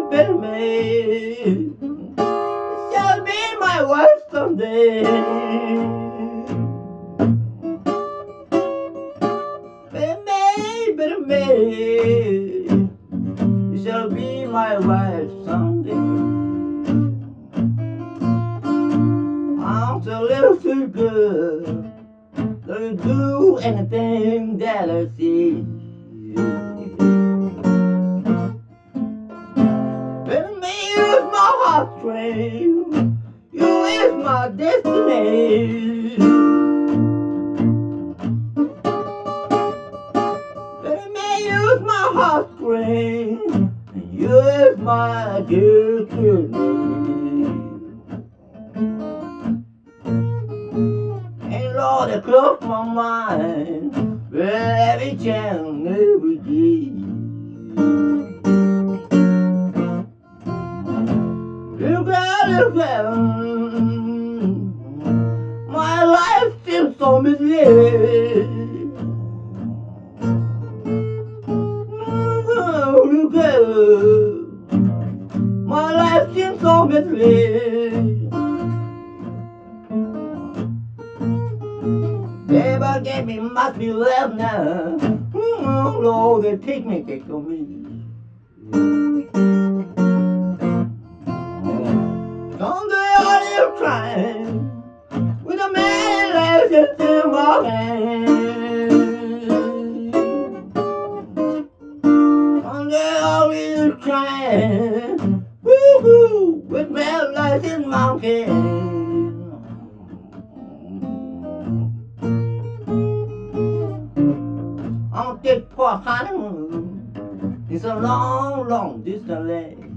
way. She'll be my wife someday. Baby, baby, baby, she'll be my wife someday. I'm so little too good to do anything that I see. You is my destiny. Is my heartstring. And you is my destiny. And Lord, it closed my mind every chance, every day. Look at my life seems so. Look at mm-hmm. my life seems so misleading. Never get me must be left now. Oh Lord, they take me, take me. Live trying with a man license in my hand. Someday I live trying, woo-hoo, with man my hand. on this poor honeymoon. It's a long, long distance.